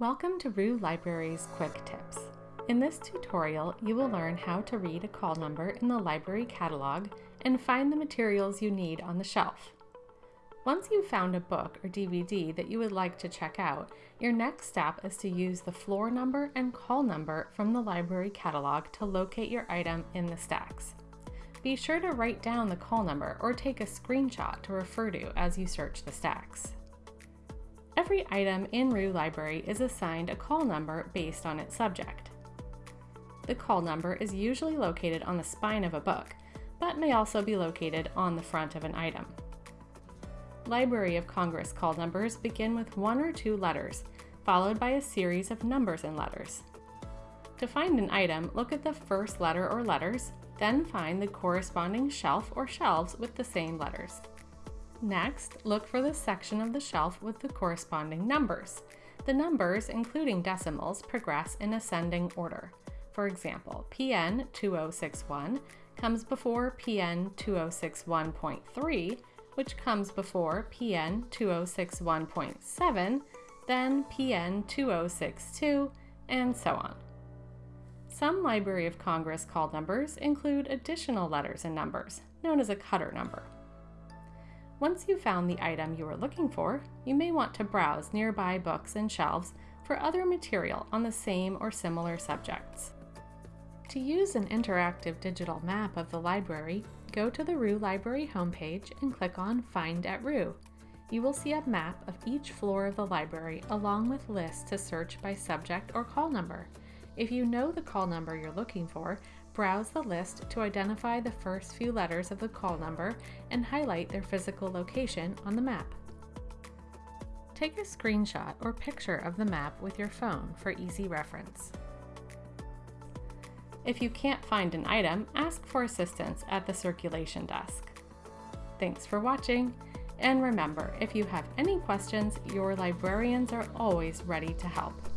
Welcome to RUE Library's Quick Tips. In this tutorial, you will learn how to read a call number in the library catalog and find the materials you need on the shelf. Once you've found a book or DVD that you would like to check out, your next step is to use the floor number and call number from the library catalog to locate your item in the stacks. Be sure to write down the call number or take a screenshot to refer to as you search the stacks. Every item in RUE Library is assigned a call number based on its subject. The call number is usually located on the spine of a book, but may also be located on the front of an item. Library of Congress call numbers begin with one or two letters, followed by a series of numbers and letters. To find an item, look at the first letter or letters, then find the corresponding shelf or shelves with the same letters. Next, look for the section of the shelf with the corresponding numbers. The numbers, including decimals, progress in ascending order. For example, PN 2061 comes before PN 2061.3, which comes before PN 2061.7, then PN 2062, and so on. Some Library of Congress call numbers include additional letters and numbers, known as a cutter number. Once you've found the item you are looking for, you may want to browse nearby books and shelves for other material on the same or similar subjects. To use an interactive digital map of the library, go to the RUE Library homepage and click on Find at RUE. You will see a map of each floor of the library along with lists to search by subject or call number. If you know the call number you're looking for, browse the list to identify the first few letters of the call number and highlight their physical location on the map. Take a screenshot or picture of the map with your phone for easy reference. If you can't find an item, ask for assistance at the circulation desk. Thanks for watching, and remember, if you have any questions, your librarians are always ready to help.